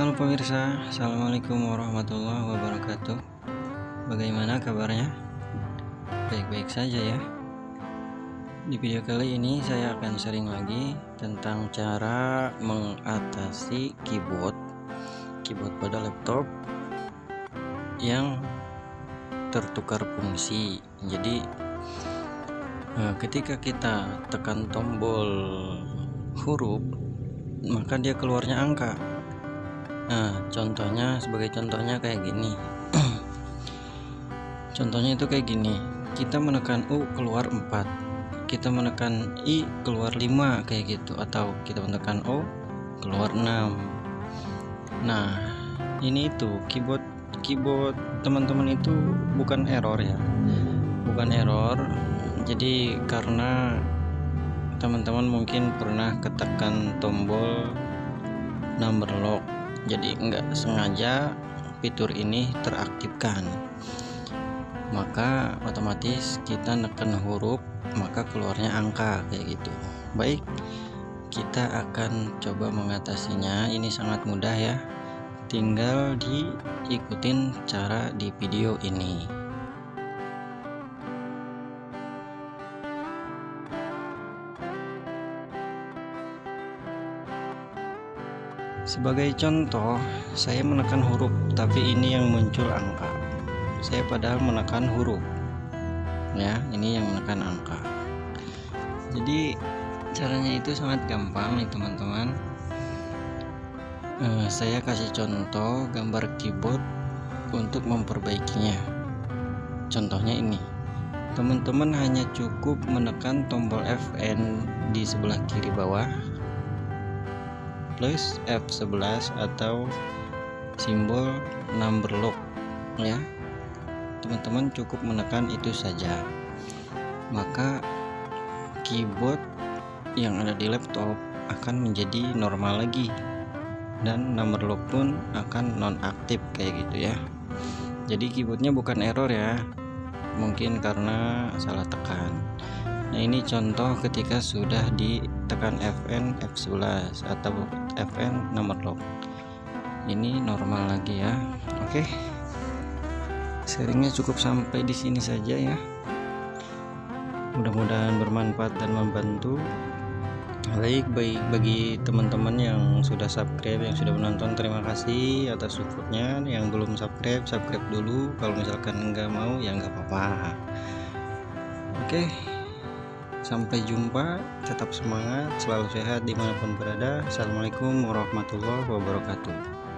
Halo pemirsa, Assalamualaikum warahmatullahi wabarakatuh. Bagaimana kabarnya? Baik-baik saja ya. Di video kali ini saya akan sharing lagi tentang cara mengatasi keyboard Keyboard pada laptop Yang tertukar fungsi. Jadi eh, ketika kita tekan tombol huruf maka dia keluarnya angka Nah contohnya sebagai contohnya kayak gini. Contohnya itu kayak gini. Kita menekan U keluar 4 kita menekan I keluar 5 kayak gitu. Atau kita menekan O keluar 6 nah ini itu keyboard keyboard teman-teman itu bukan error ya. Bukan error. Jadi karena teman-teman mungkin pernah ketekan tombol number lock jadi enggak sengaja fitur ini teraktifkan. Maka otomatis kita neken huruf maka keluarnya angka kayak gitu. Baik kita akan coba mengatasinya. Ini sangat mudah ya. Tinggal diikutin cara di video ini Sebagai contoh, saya menekan huruf, tapi ini yang muncul angka. Saya padahal menekan huruf. Ya, ini yang menekan angka. Jadi caranya itu sangat gampang nih teman-teman. Eh, saya kasih contoh gambar keyboard untuk memperbaikinya. Contohnya ini. Teman-teman hanya cukup menekan tombol Fn di sebelah kiri bawah plus F11 atau simbol number lock ya. Teman-teman cukup menekan itu saja. Maka keyboard yang ada di laptop akan menjadi normal lagi. Dan number lock pun akan nonaktif kayak gitu ya. Jadi keyboardnya bukan error ya. Mungkin karena salah tekan Nah ini contoh ketika sudah ditekan Fn F11 atau Fn nomor lock ini normal lagi ya. Oke. Sharingnya cukup sampai di sini saja ya. Mudah-mudahan bermanfaat dan membantu. Baik baik bagi teman-teman yang sudah subscribe yang sudah menonton terima kasih atas supportnya. Yang belum subscribe subscribe dulu. Kalau misalkan enggak mau ya enggak apa-apa. Oke. okay sampai jumpa tetap semangat selalu sehat di mana pun berada. Assalamualaikum warahmatullahi wabarakatuh